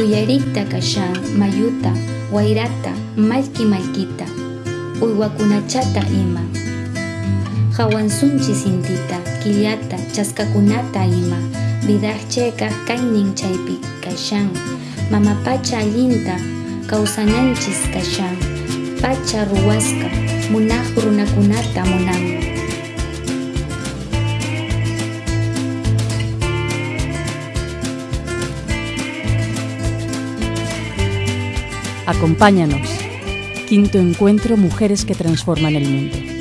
Uyarikta kashan mayuta wayrata mallki mallkita uywakunachata ima. Hawansunchis intita killata chaskakunata ima. Vidaqchayqa kaynin chaypi kashan mama pacha allinta kawsananchis kashan pacha ruwaska munaq runakunata munanmi Acompáñanos. Quinto encuentro Mujeres que transforman el mundo.